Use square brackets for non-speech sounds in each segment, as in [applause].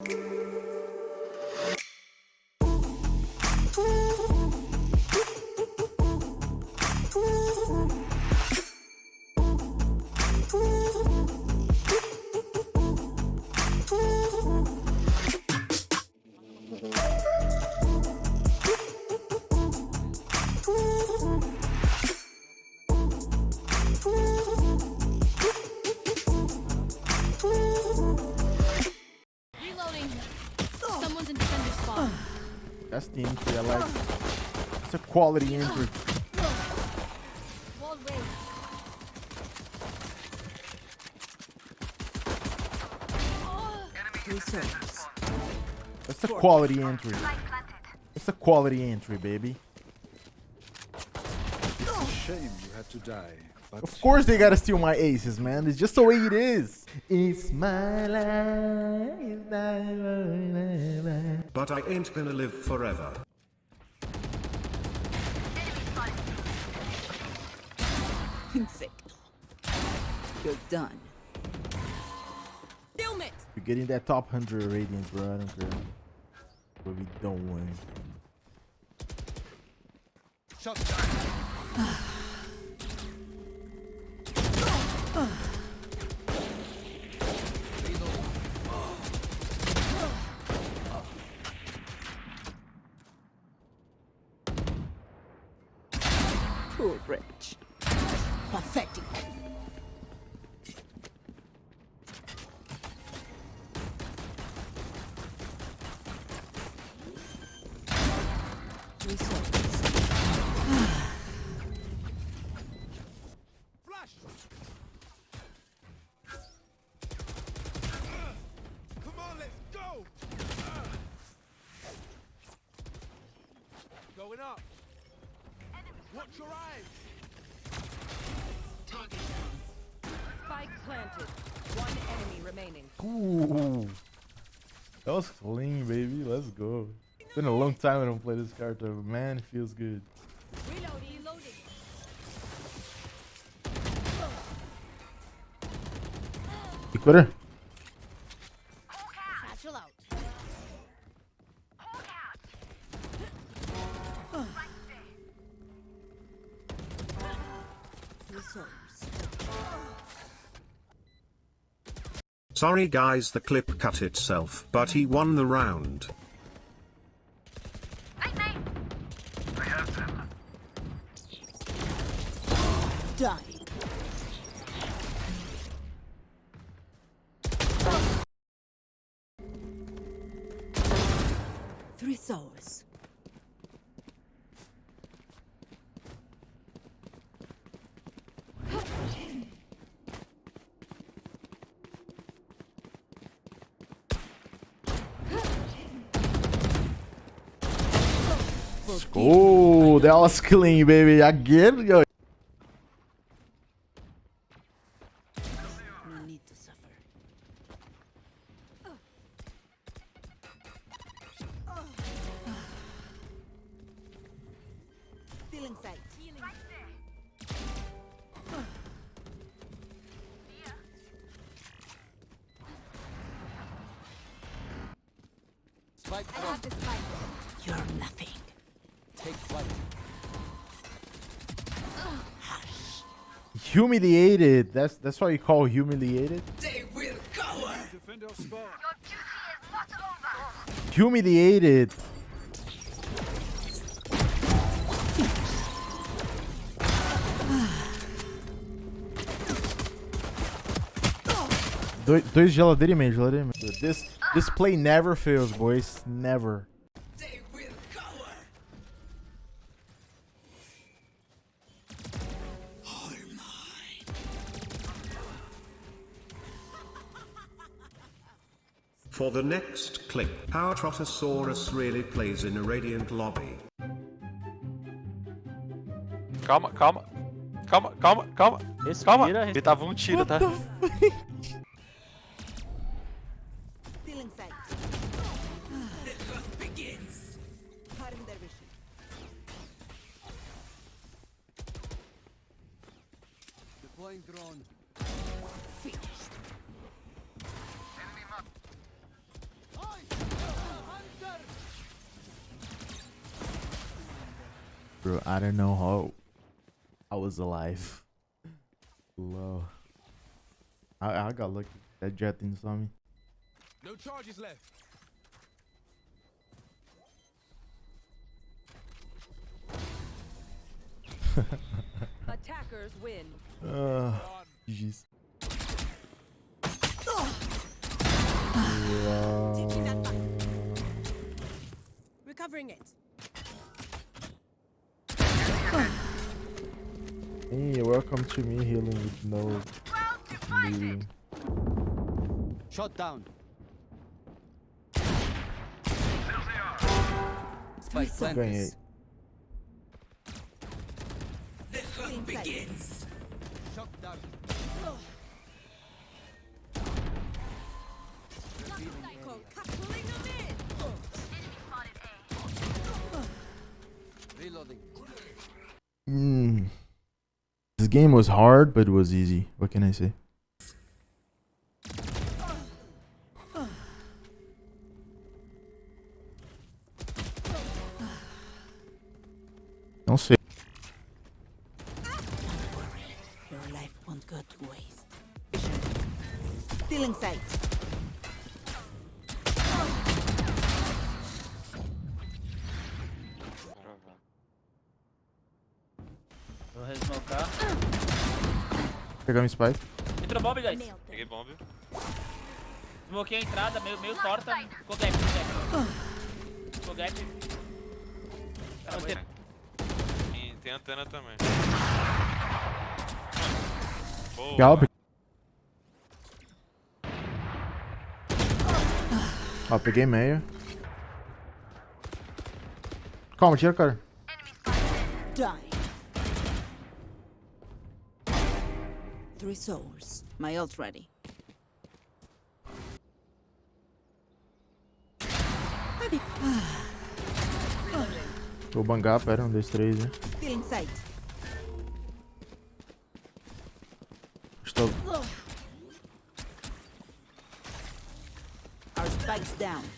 Reloading. That's the entry I like. It's a quality entry. That's a quality entry. It's a quality entry, baby. Shame you had to die. But Of course they gotta steal my aces, man. It's just the way it is. It's my life. it's my life. But I ain't gonna live forever. Insecto. You're done. Film it. We're getting that top 100 radiance, bro. I don't care. But we don't win. Poor wretch. Pathetic. Going up. Watch your eyes. Spike planted. One enemy remaining. Ooh. That was clean, baby. Let's go. It's been a long time I don't play this character, but man, it feels good. Reloading. Reloading. You quit her? Sorry guys the clip cut itself but he won the round. Die. Three souls. Oh, that was clean, baby. I get. Yo. You're nothing. Take flight. Humiliated. That's that's why you call humiliated. they will Defend our spot. Your duty is not over. Humiliated. Do- Dois geladeira e meio, geladeira e meio. This this play never fails, boys. Never. For the next clip, how Trotosaurus really plays in a Radiant lobby. Calma, calma. Calma, calma, calma. Respira, calma. respira. Ele tava um tiro, tá? Stealing sight. begins. Harm their vision. Deploying drone. Bro. I don't know how I was alive. Low. I I got lucky. That jet didn't saw me. No charges left. [laughs] Attackers win. Uh, Done. GG's. Taking that back. Recovering it. Hey, welcome to me healing with no bleeding. Shot down. Spike Ganhei. planted. Stealing sight. Shot down. Cool. Pulling them in. Reloading. This game was hard, but it was easy. What can I say? Don't say. Your life won't go to waste. Stealing sight. Vou resmocar. Pegar um spike. Entrou bomb, guys. Peguei bomb. Smokei a entrada, meio, meio torta. Ficou gap, ficou gap. Ficou gap. Você- E tem antena também. Boa. Scalp. Ó, peguei meio. Calma, tira, cara. Die. Three souls. My ult ready. Vou bangar, pera, um, dois, três, né? Estou. Our spikes down.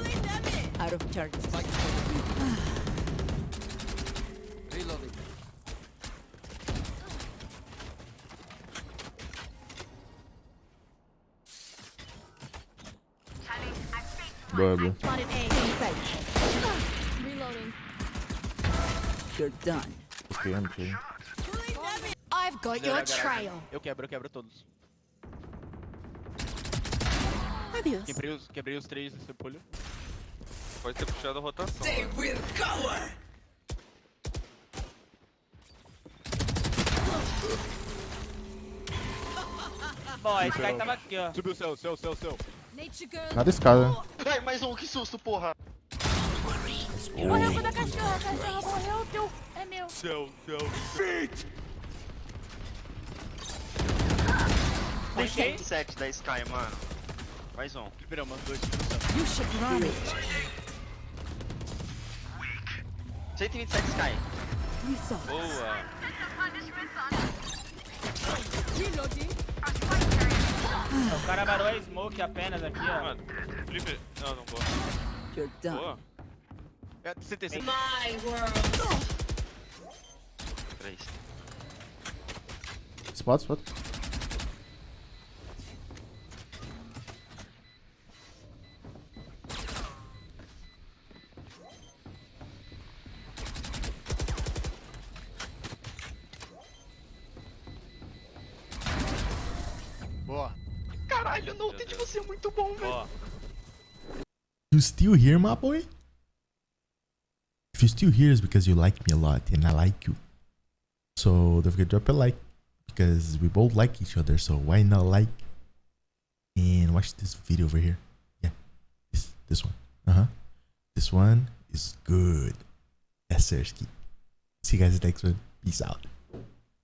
Out of. Reloading. Reloading. You're done. Ok, não sei. I've got your trail. Eu quebro, eu quebro todos. Quebrei os, quebrei os três nesse pulho. Pode ter puxado a rotação. [laughs] Bom, esse cara tava aqui, ó. Subiu o céu, céu, céu, céu. Nada escada. Ai, mais um, que susto, porra. Morreu quando a cachorra. A cachorra morreu, teu. É meu. Céu, céu. Deixei. 127 da Sky, mano. Mais um. Liberou, mano. Dois, dois, You should run it. 127 Sky. Boa. O cara varou a smoke apenas aqui, ó. Mano, Felipe. Não, não boa. You're done. Boa. É, CT, CT. 3. Spot, spot. Caralho, o Note de você é muito bom, velho. Ó. You still here, my boy? If you're still here, it's because you like me a lot and I like you. So don't forget to drop a like because we both like each other. So why not like and watch this video over here? Yeah, this this one. Uh huh. This one is good. Yes, Sirski. See you guys in the next one. Peace out.